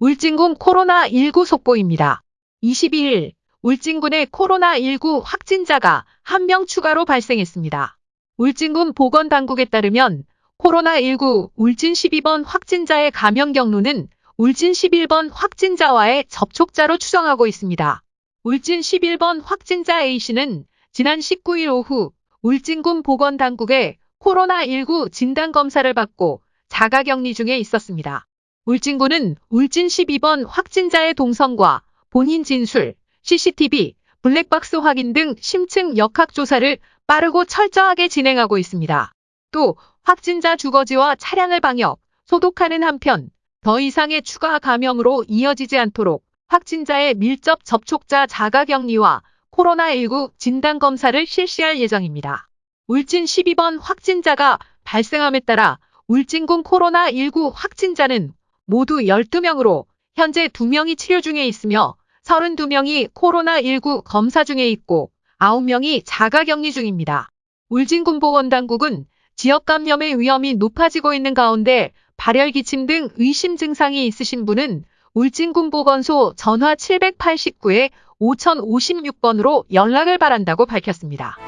울진군 코로나19 속보입니다. 22일 울진군의 코로나19 확진자가 한명 추가로 발생했습니다. 울진군 보건당국에 따르면 코로나19 울진 12번 확진자의 감염 경로는 울진 11번 확진자와의 접촉자로 추정하고 있습니다. 울진 11번 확진자 A씨는 지난 19일 오후 울진군 보건당국에 코로나19 진단검사를 받고 자가격리 중에 있었습니다. 울진군은 울진 12번 확진자의 동선과 본인 진술, CCTV, 블랙박스 확인 등 심층 역학조사를 빠르고 철저하게 진행하고 있습니다. 또 확진자 주거지와 차량을 방역, 소독하는 한편 더 이상의 추가 감염으로 이어지지 않도록 확진자의 밀접 접촉자 자가격리와 코로나19 진단검사를 실시할 예정입니다. 울진 12번 확진자가 발생함에 따라 울진군 코로나19 확진자는 모두 12명으로 현재 2명이 치료 중에 있으며 32명이 코로나19 검사 중에 있고 9명이 자가격리 중입니다. 울진군 보건 당국은 지역 감염의 위험이 높아지고 있는 가운데 발열 기침 등 의심 증상이 있으신 분은 울진군 보건소 전화 789에 5056번으로 연락을 바란다고 밝혔습니다.